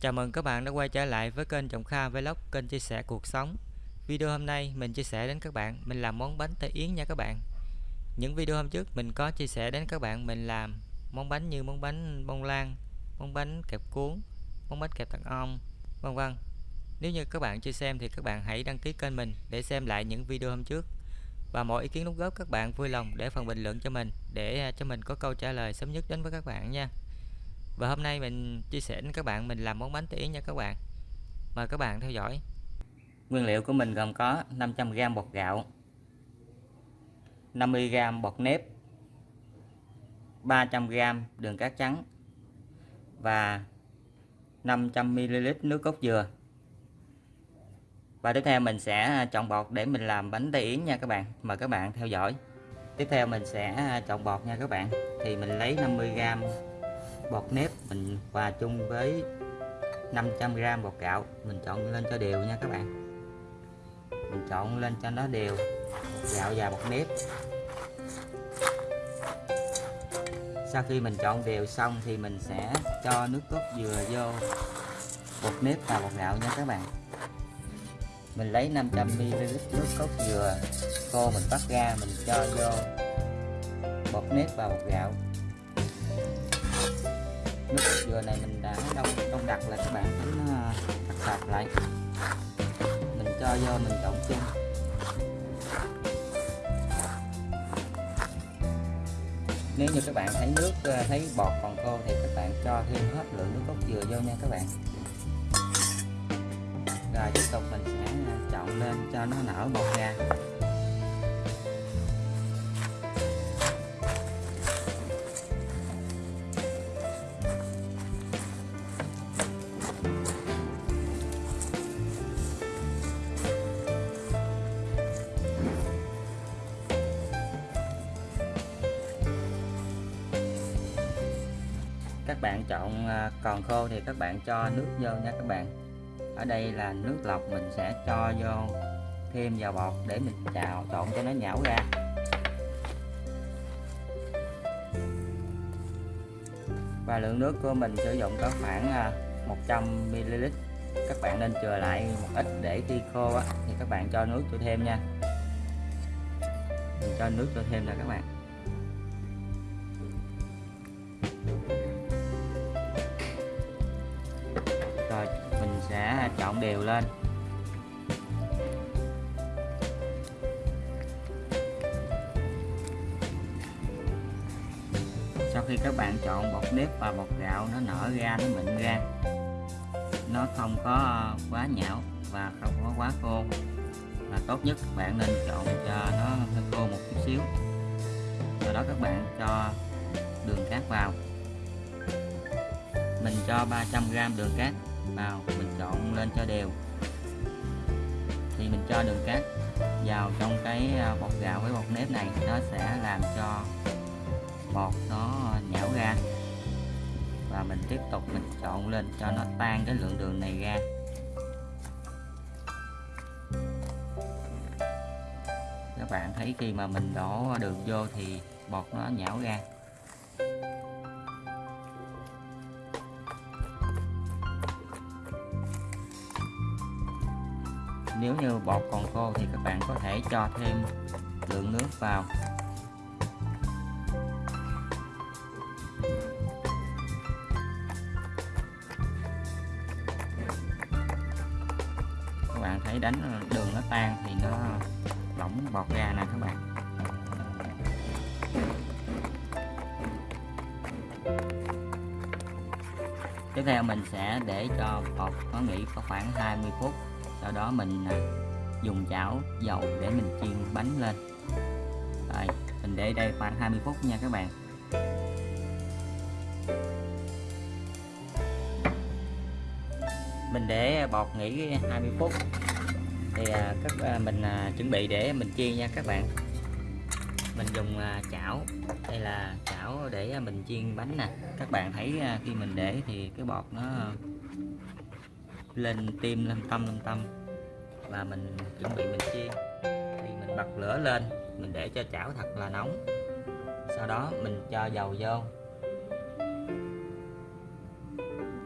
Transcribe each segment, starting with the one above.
Chào mừng các bạn đã quay trở lại với kênh Trọng Kha Vlog, kênh chia sẻ cuộc sống. Video hôm nay mình chia sẻ đến các bạn mình làm món bánh tây yến nha các bạn. Những video hôm trước mình có chia sẻ đến các bạn mình làm món bánh như món bánh bông lan, món bánh kẹp cuốn, món bánh kẹp tặng ong, vân vân. Nếu như các bạn chưa xem thì các bạn hãy đăng ký kênh mình để xem lại những video hôm trước. Và mọi ý kiến đóng góp các bạn vui lòng để phần bình luận cho mình để à, cho mình có câu trả lời sớm nhất đến với các bạn nha. Và hôm nay mình chia sẻ với các bạn, mình làm món bánh tỉ nha các bạn. Mời các bạn theo dõi. Nguyên liệu của mình gồm có 500g bột gạo 50g bột nếp 300g đường cát trắng và 500ml nước cốt dừa. Và tiếp theo mình sẽ à, chọn bột để mình làm bánh tây yến nha các bạn. Mời các bạn theo dõi. Tiếp theo mình sẽ à, chọn bột nha các bạn. Thì mình lấy 50g bột nếp, mình hòa chung với 500g bột gạo. Mình trộn lên cho đều nha các bạn. Mình trộn lên cho nó đều bột gạo và bột nếp. Sau khi mình trộn đều xong thì mình sẽ cho nước cốt dừa vô bột nếp và bột gạo nha các bạn. Mình lấy 500ml nước cốt dừa khô mình bắt ra, mình cho vô bột nếp và bột gạo nước dừa này mình đã đông đông đặc là các bạn tính đặt sạch lại. Mình cho vô mình trộn chung nếu như các bạn thấy nước ờ, thấy bọt còn khô thì các bạn cho thêm hết lượng nước cốt dừa vô nha các bạn. Rồi tiếp tục mình sẽ ờ, trộn lên cho nó nở bọt ra các bạn chọn à, còn khô thì các bạn cho nước vô nha các bạn. Ở đây là nước lọc mình sẽ cho vô thêm vào bột để mình chào trộn cho nó nhão ra. Và lượng nước của mình sử dụng có khoảng à, 100ml các bạn nên chừa lại một ít để khi khô á, thì các bạn cho nước cho thêm nha. Mình cho nước cho thêm nè các bạn. Trộn đều lên. Sau khi các bạn chọn bột nếp và bột gạo, nó nở ra, nó mịn ra. Nó không có quá nhão và không có quá khô. Và tốt nhất các bạn nên chọn cho nó hơi khô một chút xíu. Sau đó các bạn cho đường cát vào. Mình cho 300g đường cát vào mình trộn lên cho đều. Thì mình cho đường cát vào trong cái à, bột gạo với bột nếp này. Nó sẽ làm cho bột nó nhão ra. Và mình tiếp tục mình trộn lên cho nó tan cái lượng đường này ra. Các bạn thấy khi mà mình đổ đường vô thì bột nó nhão ra. Nếu như bột còn khô thì các bạn có thể cho thêm lượng nước vào. Các bạn thấy đánh đường nó tan thì nó lỏng bọt ra nè các bạn. Tiếp theo mình sẽ để cho bột nó nghỉ có khoảng 20 phút sau đó mình à, dùng chảo dầu để mình chiên bánh lên. Rồi, mình để đây khoảng 20 phút nha các bạn. Mình để bọt nghỉ 20 phút. Thì à, các à, mình chuẩn bị để mình chiên nha các bạn. Mình dùng chảo, đây là chảo để mình chiên bánh nè. Các bạn thấy khi mình để thì cái bọt nó lên tim, lên tâm lên tâm. Và mình chuẩn bị mình chiên. Thì mình bật lửa lên, mình để cho chảo thật là nóng. Sau đó mình cho dầu vô.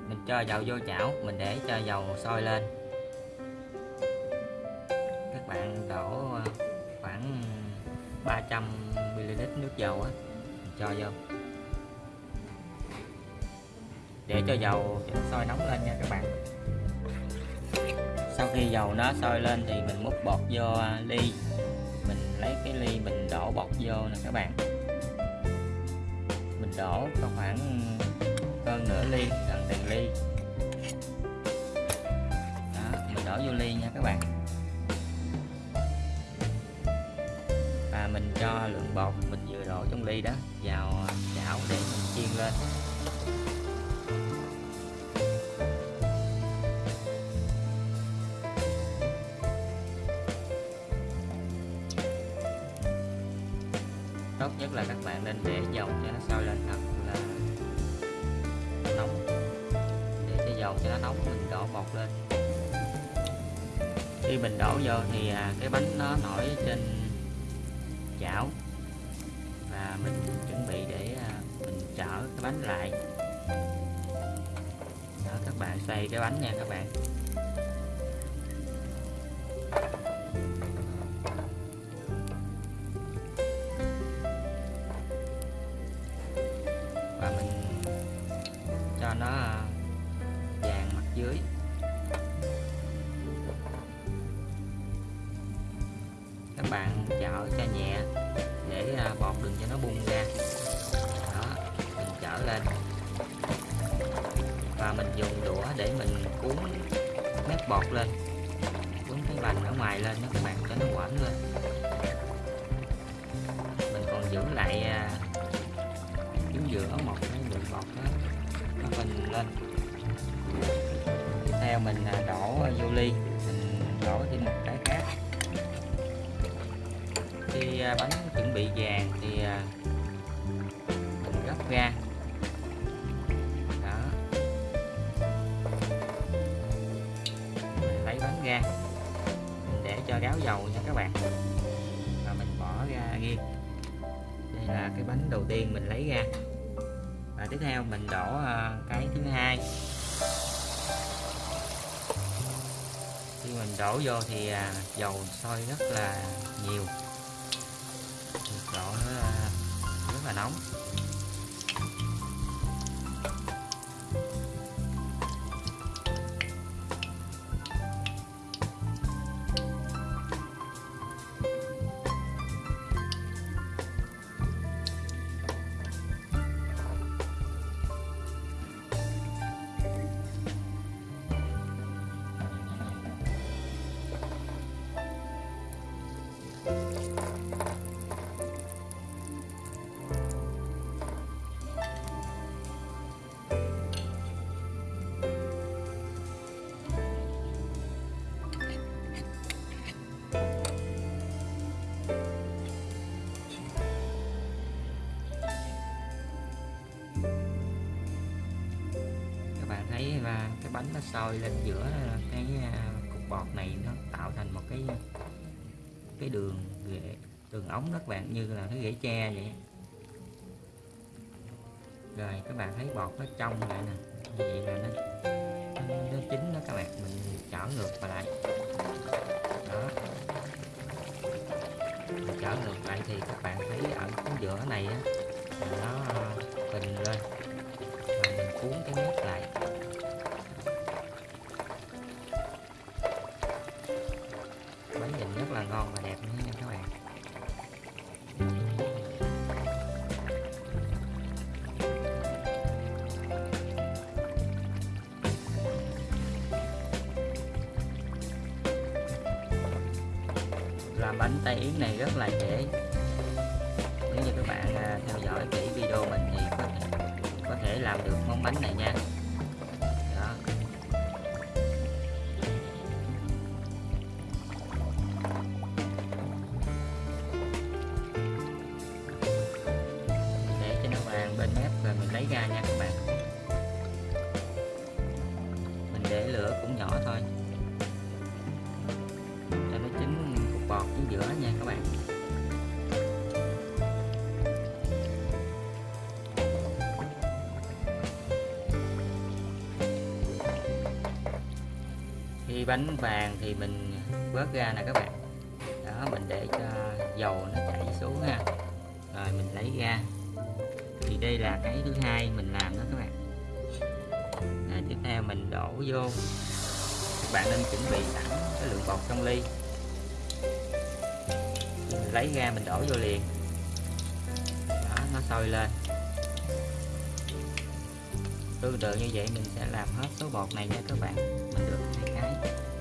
Mình cho dầu vô chảo, mình để cho dầu sôi lên. Các bạn đổ ờ, khoảng 300 ml nước dầu á cho vô. Để cho dầu sôi nóng lên nha các bạn sau khi dầu nó sôi lên thì mình múc bột vô à, ly. Mình lấy cái ly mình đổ bột vô nè các bạn. Mình đổ có khoảng ờ, hơn nửa ly, gần tiền ly. Đó, mình đổ vô ly nha các bạn. Và mình cho lượng bột mình vừa đổ trong ly đó vào à, chảo để mình chiên lên. Tốt nhất là các bạn nên để dầu cho nó sôi lên thật là nóng. Để cho dầu cho nó nóng mình đổ bột lên. Khi mình đổ vô thì à, cái bánh nó nổi trên chảo. Và mình chuẩn bị để à, mình chở cái bánh lại. Đó, các bạn xoay cái bánh nha các bạn. Chở cho nhẹ để à, bọt đừng cho nó bung ra. Đó, mình chở lên. Và mình dùng đũa để mình cuốn mép bọt lên, cuốn cái bành ở ngoài lên đó các bạn cho nó quẩn lên. Mình còn giữ lại à, chính giữa một cái bụi bọt đó, nó phình lên. Tiếp theo mình à, đổ vô ly, mình đổ thêm một cái À, bánh chuẩn bị vàng thì à, mình gấp ra. Đó. Mình lấy bánh ra. Mình để cho ráo dầu nha các bạn. Và mình bỏ ra riêng đây là cái bánh đầu tiên mình lấy ra. Và tiếp theo mình đổ à, cái thứ hai. Khi mình đổ vô thì dầu sôi rất là nhiều độ nó rất là nóng. Thấy là cái bánh nó sôi lên giữa cái à, cục bọt này nó tạo thành một cái cái đường ghệ đường ống đó các bạn như là cái ghế tre vậy. Rồi các bạn thấy bọt nó trong lại nè vậy là nó nó, nó chín đó các bạn mình chở ngược vào lại. Đó. Mình chở ngược lại thì các bạn thấy ở cái giữa này á nó à, bình lên và mình cuốn cái mép lại. Làm bánh tay yến này rất là dễ. Nếu như các bạn à, theo dõi kỹ video mình thì có thể, có thể làm được món bánh này nha. Bánh vàng thì mình vớt ra nè các bạn. Đó mình để cho dầu nó chảy xuống ha. Rồi mình lấy ra. Thì đây là cái thứ hai mình làm đó các bạn. Rồi, tiếp theo mình đổ vô. Các bạn nên chuẩn bị sẵn cái lượng bột trong ly. Mình lấy ra mình đổ vô liền. Đó nó sôi lên tương tự như vậy mình sẽ làm hết số bột này nha các bạn. Mình được hai cái.